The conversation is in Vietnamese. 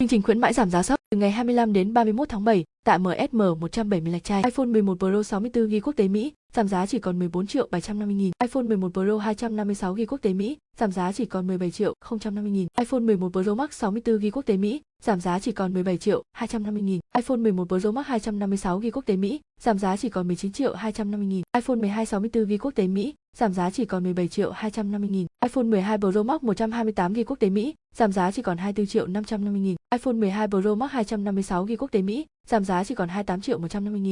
Chương trình khuyến mãi giảm giá sắp từ ngày 25 đến 31 tháng 7 tại MSM 170 lạch trai. iPhone 11 Pro 64GB quốc tế Mỹ giảm giá chỉ còn 14 triệu 750 nghìn. iPhone 11 Pro 256GB quốc tế Mỹ giảm giá chỉ còn 17 triệu 050 nghìn. iPhone 11 Pro Max 64GB quốc tế Mỹ giảm giá chỉ còn 17 triệu 250 nghìn. iPhone 11 Pro Max 256GB quốc tế Mỹ giảm giá chỉ còn 19 triệu 250 nghìn. iPhone 12 64GB quốc tế Mỹ giảm giá chỉ còn 17 triệu 250 nghìn. iPhone 12 Pro Max 128GB quốc tế Mỹ giảm giá chỉ còn 24 triệu 550 nghìn. iPhone 12 Pro Max 256GB quốc tế Mỹ giảm giá chỉ còn 28 triệu 150 nghìn.